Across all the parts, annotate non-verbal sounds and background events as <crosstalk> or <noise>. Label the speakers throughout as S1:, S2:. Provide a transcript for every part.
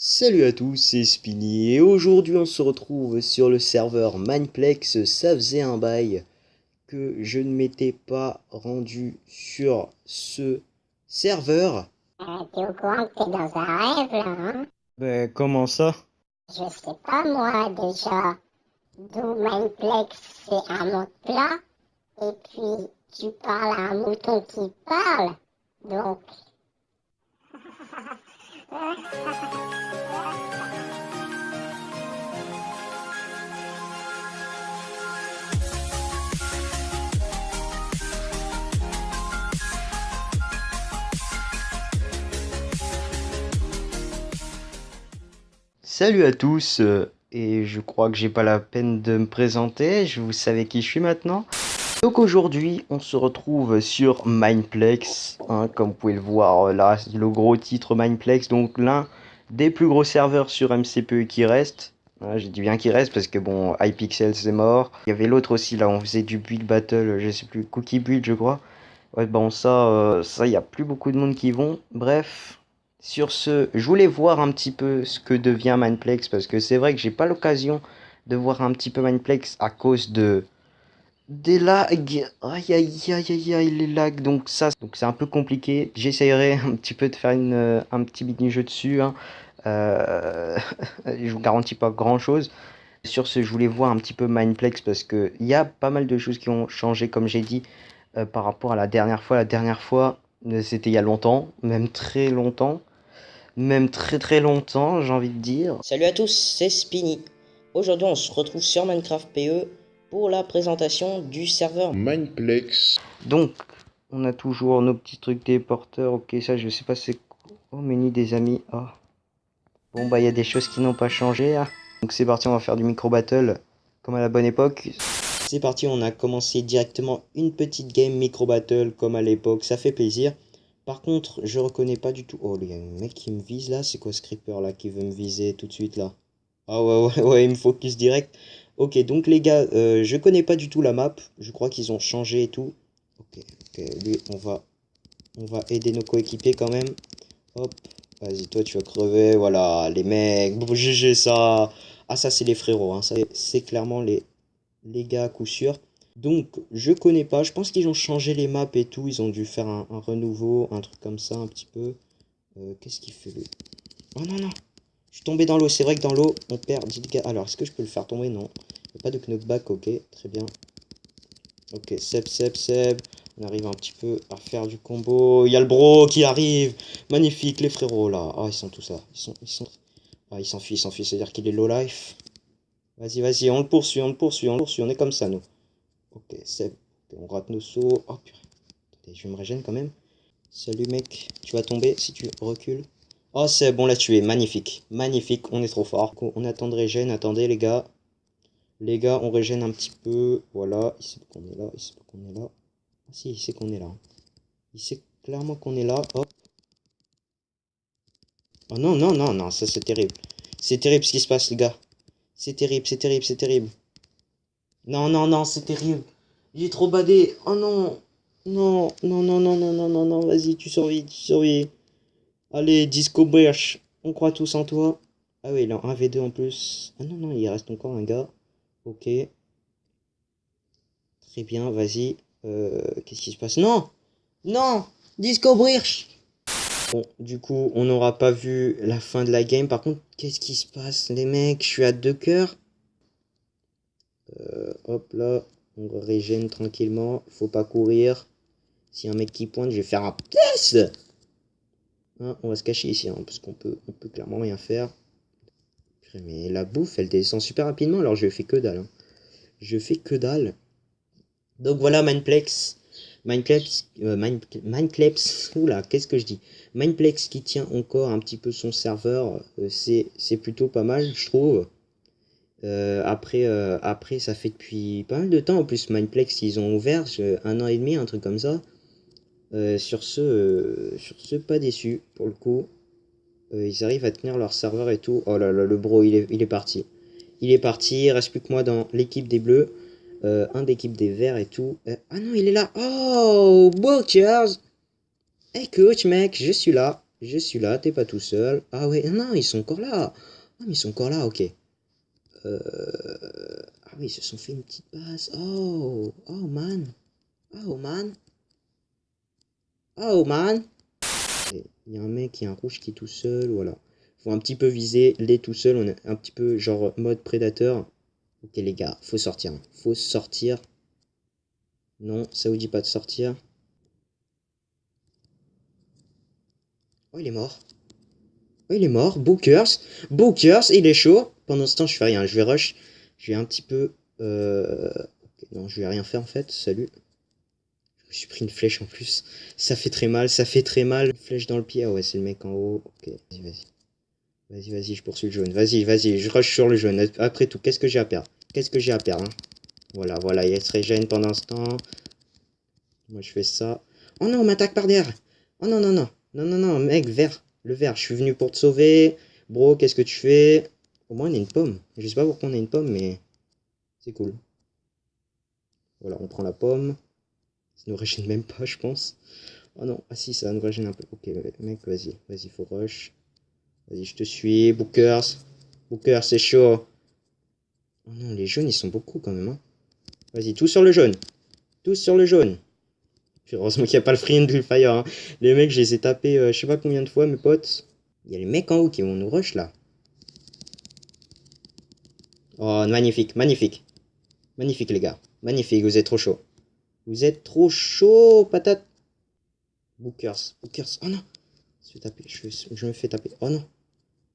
S1: Salut à tous, c'est Spinny et aujourd'hui on se retrouve sur le serveur Mineplex. Ça faisait un bail que je ne m'étais pas rendu sur ce serveur.
S2: Euh, t'es au courant que t'es dans un rêve là, hein?
S1: Ben comment ça?
S2: Je sais pas moi déjà. D'où Mineplex c'est un monde plat. Et puis tu parles à un mouton qui parle. Donc.
S1: Salut à tous euh, et je crois que j'ai pas la peine de me présenter, je vous savez qui je suis maintenant. Donc aujourd'hui on se retrouve sur Mineplex, hein, comme vous pouvez le voir là, le gros titre Mineplex, donc l'un des plus gros serveurs sur MCPE qui reste. Voilà, J'ai dit bien qu'il reste parce que bon, iPixel c'est mort. Il y avait l'autre aussi là, on faisait du build battle, je sais plus, cookie build je crois. Ouais bon ça, euh, ça il y a plus beaucoup de monde qui vont. Bref, sur ce, je voulais voir un petit peu ce que devient Mineplex parce que c'est vrai que j'ai pas l'occasion de voir un petit peu Mineplex à cause de des lags. Aïe aïe aïe aïe aïe les lags. Donc ça, donc c'est un peu compliqué. J'essayerai un petit peu de faire une, euh, un petit mini jeu dessus. Hein. Euh, <laughs> je vous garantis pas grand chose. Sur ce, je voulais voir un petit peu Mineplex parce que il y a pas mal de choses qui ont changé, comme j'ai dit, euh, par rapport à la dernière fois. La dernière fois, c'était il y a longtemps, même très longtemps, même très très longtemps, j'ai envie de dire.
S3: Salut à tous, c'est Spinny. Aujourd'hui, on se retrouve sur Minecraft PE pour la présentation du serveur.
S4: Mineplex.
S1: Donc, on a toujours nos petits trucs des porteurs. Ok, ça, je sais pas c'est quoi. Oh, menu des amis. Oh. Bon, bah, il y a des choses qui n'ont pas changé. hein. Donc, c'est parti, on va faire du micro battle comme à la bonne époque.
S3: C'est parti, on a commencé directement une petite game micro battle comme à l'époque, ça fait plaisir. Par contre, je reconnais pas du tout. Oh, il y a un mec qui me vise là, c'est quoi ce creeper là qui veut me viser tout de suite là? Ah ouais, ouais, ouais, il me focus direct. Ok, donc les gars, euh, je connais pas du tout la map. Je crois qu'ils ont changé et tout. Ok, ok, lui, on va, on va aider nos coéquipiers quand même. Hop, vas-y, toi, tu vas crever. Voilà, les mecs. Bon, GG, ça. Ah, ça, c'est les frérots. Hein. C'est clairement les, les gars à coup sûr. Donc, je connais pas. Je pense qu'ils ont changé les maps et tout. Ils ont dû faire un, renouveau, un truc comme ça, un petit peu. Euh, Qu'est-ce qu'il fait lui? Oh non, non. Je suis tombé dans l'eau. C'est vrai que dans l'eau, on perd 10 dégâts. Alors, est-ce que je peux le faire tomber? Non. Pas de knockback. Ok, très bien. Ok, Seb, Seb, Seb. On arrive un petit peu à faire du combo. Il y a le bro qui arrive. Magnifique, les frérots là. Ah, ils sont tous là. Ils sont. Ils sont... Ah, il s'enfuit, il s'enfuit. C'est-à-dire qu'il est low life. Vas-y, vas-y, on le poursuit, on le poursuit, on le poursuit. On est comme ça, nous. Ok, Seb. On rate nos sauts. Oh purée. Je me régène quand même. Salut mec. Tu vas tomber si tu recules. Oh c'est bon, l'a tué. Magnifique. Magnifique. On est trop fort. On attend de régène. Attendez les gars. Les gars, on régène un petit peu. Voilà. Il sait qu'on est là. Il sait qu'on est là. Ah si, il sait qu'on est là. Il sait clairement qu'on est là. Hop. Oh non, non, non, non. Ça c'est terrible. C'est terrible ce qui se passe les gars. C'est terrible, c'est terrible, c'est terrible. Non, non, non, c'est terrible. J'ai trop badé. Oh non. Non, non, non, non, non, non, non, non. Vas-y, tu survis, tu survis. Allez, Disco Birch. On croit tous en toi. Ah oui, il un 1v2 en plus. Ah non, non, il reste encore un gars. Ok. Très bien, vas-y. Euh, Qu'est-ce qui se passe? Non Non Disco Bon, du coup, on n'aura pas vu la fin de la game. Par contre, qu'est-ce qui se passe, les mecs? Je suis à deux cœurs. Euh, hop là, on régène tranquillement. Faut pas courir. A un mec qui pointe, je vais faire un test. Hein, on va se cacher ici, hein, parce qu'on peut, on peut clairement rien faire. Mais la bouffe, elle descend super rapidement, alors je fais que dalle. hein. Je fais que dalle. Donc voilà, Mineplex. Mineplex, euh, oula, qu'est-ce que je dis? Mineplex qui tient encore un petit peu son serveur, euh, c'est plutôt pas mal, je trouve. Euh, après, euh, après, ça fait depuis pas mal de temps. En plus, Mineplex, ils ont ouvert un an et demi, un truc comme ça. Sur ce, sur ce, pas déçu pour le coup. Euh, ils arrivent à tenir leur serveur et tout. Oh là là, le bro, il est, parti. Il est parti. Il reste plus que moi dans l'équipe des bleus. Euh, un d'équipe des verts et tout. Euh, ah non, il est là. Oh, Butchers. Hey coach, mec, je suis là. Je suis là, t'es pas tout seul. Ah ouais, non, ils sont encore là. Ah, ils sont encore là, ok. Ah oui, ils se sont fait une petite passe. Oh, oh man. Oh man. Oh man. Il y a un mec, il y a un rouge qui est tout seul, voilà. Faut un petit peu viser les tout seul, on est un petit peu genre mode prédateur. Ok les gars, faut sortir. hein. Faut sortir. Non, ça vous dit pas de sortir. Oh, il est mort. Oh, il est mort. Bookers. Bookers, il est chaud. Pendant ce temps, je fais rien. Je vais rush. Je vais un petit peu... Euh... non, je vais rien faire en fait. Salut. Suis pris une flèche en plus. Ça fait très mal, ça fait très mal. Flèche dans le pied. Ah ouais, c'est le mec en haut. Ok, vas-y, vas-y. Vas-y, vas-y, je poursuis le jaune. Vas-y, vas-y, je rush sur le jaune. Après tout, qu'est-ce que j'ai à perdre? Qu'est-ce que j'ai à perdre hein? Voilà, voilà, il se régène pendant ce temps. Moi, je fais ça. Oh non, on m'attaque par derrière. Oh non, non, non. Non, non, non, mec, vert. Le vert, je suis venu pour te sauver. Bro, qu'est-ce que tu fais? Au moins, on a une pomme. Je sais pas pourquoi on a une pomme, mais c'est cool. Voilà, on prend la pomme. Ça nous régène même pas, je pense. Oh non, ah si, ça nous régène un peu. Ok, mec, vas-y, vas-y, faut rush. Vas-y, je te suis. Bookers. Bookers, c'est chaud. Oh non, les jaunes, ils sont beaucoup quand même. Hein. Vas-y, tous sur le jaune. Tous sur le jaune. Heureusement qu'il n'y a pas le free and fire. Hein. Les mecs, je les ai tapés euh, je sais pas combien de fois, mes potes. Il y a les mecs en haut qui vont nous rush là. Oh, magnifique, magnifique. Magnifique, les gars. Magnifique, vous êtes trop chaud. Vous êtes trop chaud, patate. Bookers, Bookers. Oh non. Je, je me fais taper. Oh non.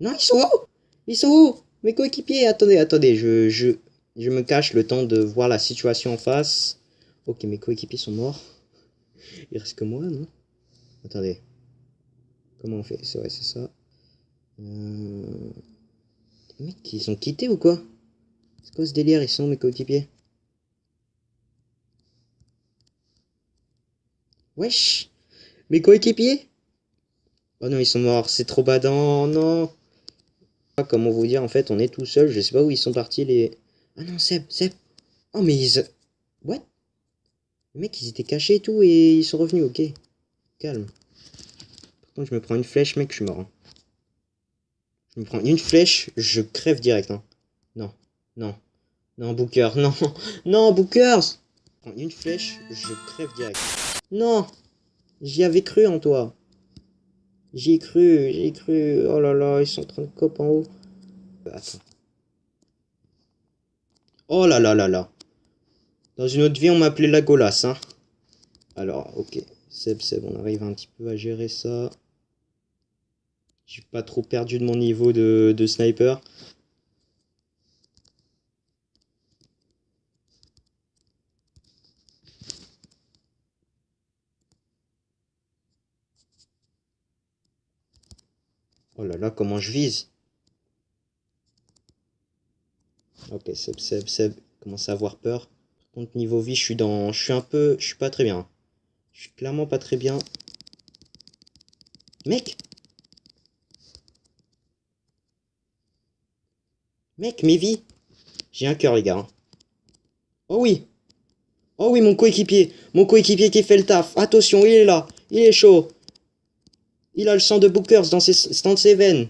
S3: Non, ils sont où? Ils sont où? Mes coéquipiers Attendez, attendez. Je, je, je me cache le temps de voir la situation en face. Ok, mes coéquipiers sont morts. Il reste que moi, non? Attendez. Comment on fait? C'est vrai, c'est ça. Euh... Mec, ils ont quitté ou quoi? C'est quoi ce délire? Ils sont mes coéquipiers? Wesh Mes coéquipiers? Oh non, ils sont morts. C'est trop badant. Non Comment vous dire En fait, on est tout seul. Je sais pas où ils sont partis, les... Ah non, Seb, Seb Oh, mais ils... What? Les mecs, ils étaient cachés et tout, et ils sont revenus, ok. Calme. Par contre, je me prends une flèche, mec, je suis mort. hein. Je me prends une flèche, je crève direct. Hein. Non, non, non, Booker, <laughs> non, non, Bookers Je prends une flèche, je crève direct. Non J'y avais cru en toi. J'y ai cru, j'y ai cru. Oh là là, ils sont en train de cop en haut. Attends. Oh là là là là. Dans une autre vie, on m'appelait la golasse, hein. Alors, ok. Seb, Seb, on arrive un petit peu à gérer ça. J'ai pas trop perdu de mon niveau de, de sniper. Oh là là, comment je vise Ok, Seb, Seb, Seb commence à avoir peur. Par contre, niveau vie, je suis dans... Je suis un peu... Je suis pas très bien. Je suis clairement pas très bien. Mec Mec, mes vies J'ai un cœur, les gars. Oh oui Oh oui, mon coéquipier Mon coéquipier qui fait le taf Attention, il est là Il est chaud Il a le sang de Bookers dans ses, dans ses veines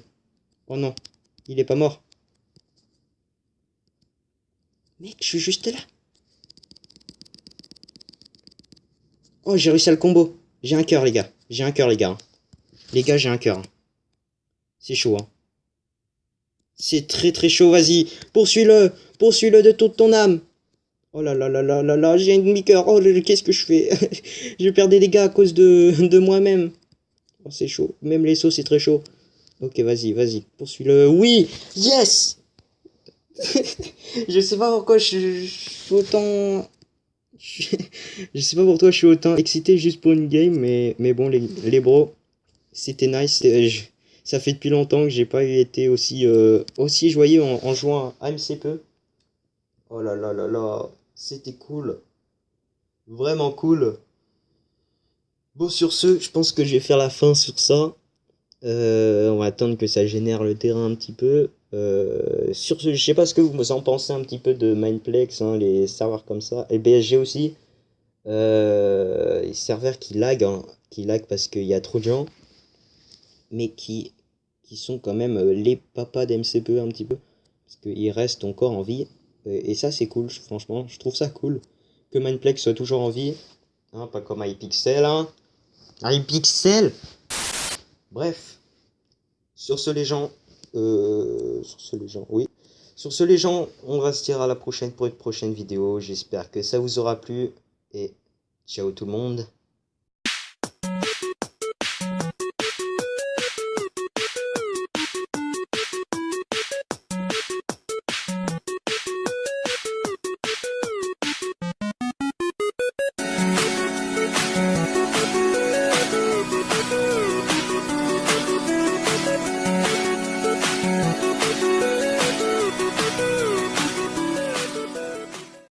S3: Oh non, il est pas mort. Mec, je suis juste là. Oh, j'ai réussi à le combo. J'ai un cœur, les gars. J'ai un cœur, les gars. Les gars, j'ai un cœur. C'est chaud, hein. C'est très très chaud, vas-y. Poursuis-le. Poursuis-le de toute ton âme. Oh là là là là là là, j'ai un demi-cœur. Oh, qu'est-ce que je fais? <laughs> Je perds des dégâts à cause de, de moi-même. Oh, c'est chaud. Même les sauts, c'est très chaud. Ok, vas-y, vas-y. Poursuis-le. Oui Yes <laughs> Je sais pas pourquoi je, suis autant... <laughs> Je, sais pas pourquoi je suis autant excité juste pour une game, mais, mais bon, les, les bros, c'était nice. je- ça fait depuis longtemps que j'ai pas été aussi, euh, aussi joyeux en, en jouant à AMCP. Oh là là là là, c'était cool. Vraiment cool. Bon, sur ce, je pense que je vais faire la fin sur ça. Euh, on va attendre que ça génère le terrain un petit peu. Euh, sur ce, je sais pas ce que vous en pensez un petit peu de Mindplex, hein, les serveurs comme ça, et BSG aussi. Euh, les serveurs qui lag, hein, qui lag parce qu'il y a trop de gens. mais qui, sont quand même les papas d'MCPE un petit peu, parce qu'ils restent encore en vie, et, ça c'est cool, franchement, je trouve ça cool, que Mindplex soit toujours en vie, hein, pas comme iPixel, hein, iPixel Bref, sur ce les gens, euh, sur ce les gens, oui, sur ce les gens, on va se dire à la prochaine pour une prochaine vidéo, j'espère que ça vous aura plu, et ciao tout le monde